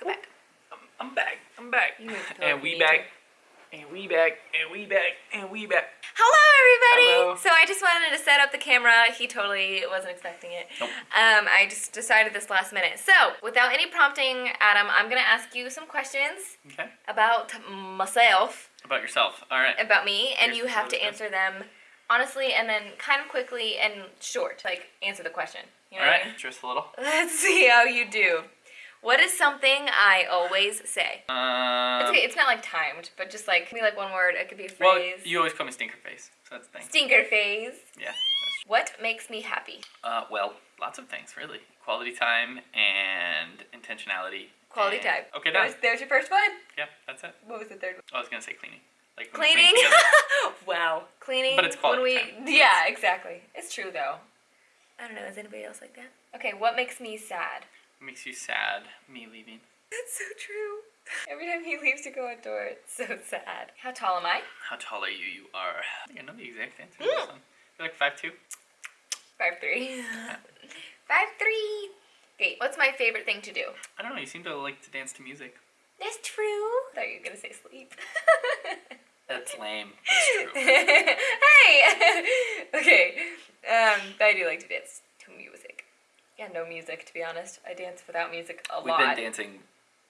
Go back. I'm, I'm back. I'm back. And we back. And we back. And we back. And we back. Hello, everybody. Hello. So I just wanted to set up the camera. He totally wasn't expecting it. Nope. Um, I just decided this last minute. So without any prompting, Adam, I'm gonna ask you some questions Okay. about myself, About yourself. All right. about me, and Here's you have to answer them honestly and then kind of quickly and short. Like answer the question. You know All right. I mean? Just a little. Let's see how you do. What is something I always say? Um, It's okay. It's not like timed, but just like maybe like one word. It could be a Well, you always call me stinker face, so that's the thing. Stinker phase. Yeah. What makes me happy? Uh, well, lots of things really. Quality time and intentionality. Quality and- time. Okay, There's, done. there's your first one. Yeah, that's it. What was the third one? I was gonna say cleaning. Like when we clean Cleaning. wow. Cleaning. But it's quality when we, time. Yeah, exactly. It's true though. I don't know. Is anybody else like that? Okay. What makes me sad? Makes you sad. Me leaving. That's so true. Every time he leaves to go outdoor, it's so sad. How tall am I? How tall are you? You are. I think I know the exact answer to Mm. this one. You're like five two. Five three. Five three. Okay. What's my favorite thing to do? I don't know. You seem to like to dance to music. That's true. thought you were gonna say sleep. That's lame. That's true. hey. okay. Um, but I do like to dance to. Yeah, no music to be honest. I dance without music a lot. We've lot. been dancing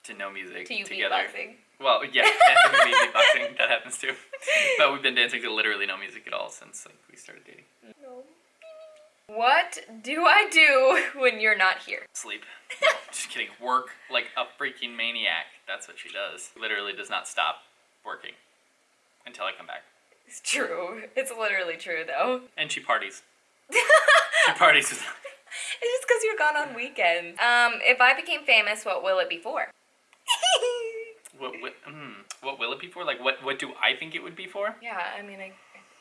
to no music to you together. beatboxing. Well, yeah, dancing to me beatboxing. That happens too. But we've been dancing to literally no music at all since like we started dating. No. What do I do when you're not here? Sleep. No, just kidding. Work like a freaking maniac. That's what she does. Literally does not stop working until I come back. It's true. It's literally true though. And she parties. She parties with. It's just because you're gone on weekends. Um, if I became famous, what will it be for? What, what, mm, what will it be for? Like, what, what do I think it would be for? yeah, I mean, I,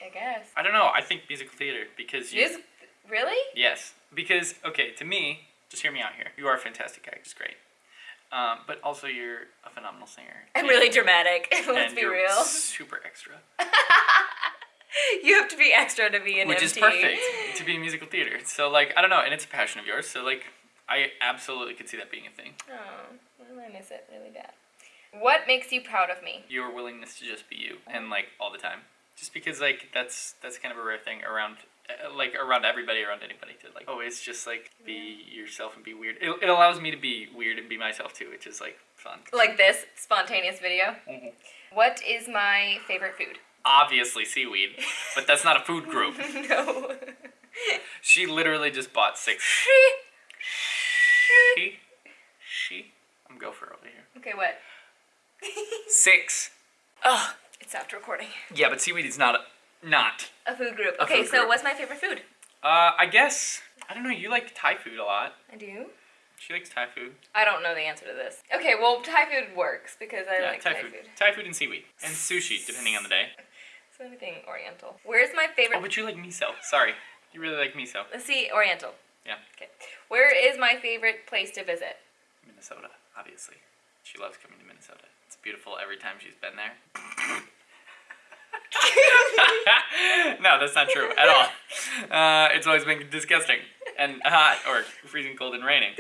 I guess. I don't know. I think musical theater because you. Music, really? Yes, because okay, to me, just hear me out here. You are a fantastic actor, just great. Um, but also you're a phenomenal singer. I'm and- really dramatic. Let's be real. Super extra, You have to be extra to be an which MT. is perfect to be in musical theater. So like, I don't know, and it's a passion of yours. So like, I absolutely could see that being a thing. Oh, well, I miss it really bad. What makes you proud of me? Your willingness to just be you, and like all the time, just because like that's that's kind of a rare thing around. uh, Like around everybody, around anybody, to like always just like be yourself and be weird. It, it allows me to be weird and be myself too, which is like fun. Like this spontaneous video. Mhm. What is my favorite food? obviously seaweed, but that's not a food group. no. She literally just bought six. She, she, She. I'm gopher over here. okay, what? Six. oh, it stopped recording. Yeah, but seaweed is not a, not. A food group. A Okay, food so group. what's my favorite food? Uh, I guess I don't know. You like Thai food a lot. I do. She likes Thai food. I don't know the answer to this. Okay, well, Thai food works because I yeah, like Thai, Thai, food. food. Thai food and seaweed and sushi, depending on the day. So anything Oriental. Where's my favorite? Oh, but you like miso. Sorry, you really like miso. Let's see, Oriental. Yeah, Okay. Where is my favorite place to visit? Minnesota, obviously. She loves coming to Minnesota. It's beautiful every time she's been there. no, that's not true at all. Uh, it's always been disgusting and hot or freezing cold and raining.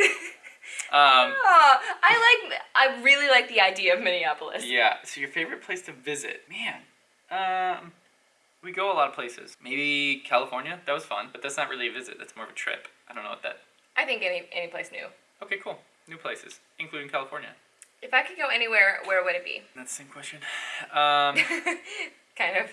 Um, Oh, I like. I really like the idea of Minneapolis. yeah. So your favorite place to visit, man? Um, we go a lot of places. Maybe California. That was fun, but that's not really a visit. That's more of a trip. I don't know what that. I think any any place new. Okay, cool. New places, including California. If I could go anywhere, where would it be? That's the same question. Um. kind of.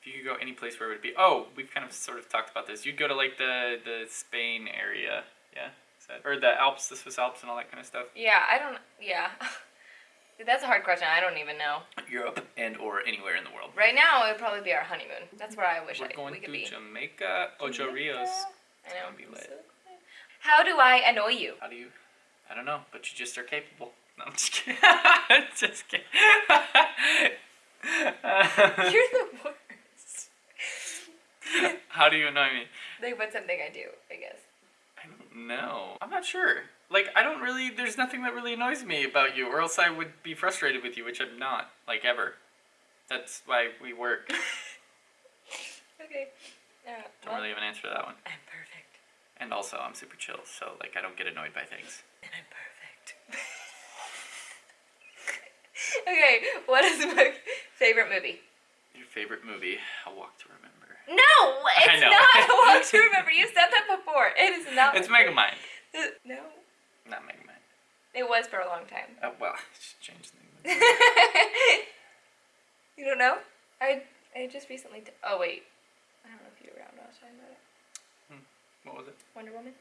If you could go any place, where would it be? Oh, we've kind of sort of talked about this. You'd go to like the the Spain area, yeah, that, or the Alps, the Swiss Alps, and all that kind of stuff. Yeah, I don't. Yeah. That's a hard question. I don't even know. Europe and or anywhere in the world. Right now, it would probably be our honeymoon. That's where I wish We're I, going we could to be. Jamaica, Ocho Rios. I know. Be lit. How do I annoy you? How do you? I don't know, but you just are capable. No, I'm just kidding. just kidding. You're the worst. How do you annoy me? Like, what's something I do? I guess. I don't know. I'm not sure. Like, I don't really, there's nothing that really annoys me about you, or else I would be frustrated with you, which I'm not, like, ever. That's why we work. Okay. Uh, Don't well, really have an answer to that one. I'm perfect. And also, I'm super chill, so, like, I don't get annoyed by things. And I'm perfect. okay, what is my favorite movie? Your favorite movie? A Walk to Remember. No, it's not a walk to remember. You said that before. It is not. It's Megamind. no, Not Megamind. it was for a long time. Oh well, just change the name. you don't know? I I just recently. T- oh wait, I don't know if you were around when I was talking about it. What was it? Wonder Woman.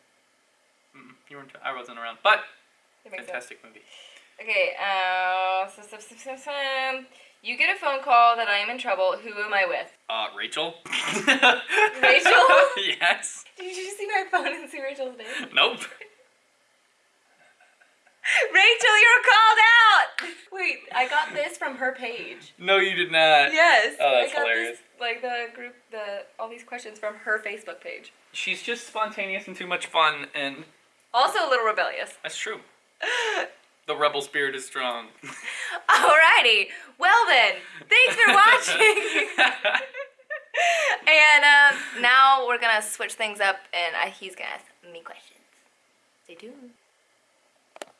Mm, you weren't. I wasn't around. But makes sense. fantastic movie. Okay. Uh, so, so, so, so, so, you get a phone call that I am in trouble. Who am I with? Uh, Rachel. Rachel? yes. Did you see my phone and see Rachel's name? Nope. Rachel, you're called out. Wait, I got this from her page. No, you did not. Yes. Oh, that's I got hilarious. This, like the group, the all these questions from her Facebook page. She's just spontaneous and too much fun, and Also a little rebellious. that's true. The rebel spirit is strong. Alrighty. Well then, thanks for watching. and um, now we're gonna switch things up, and I, he's gonna ask me questions. Stay tuned.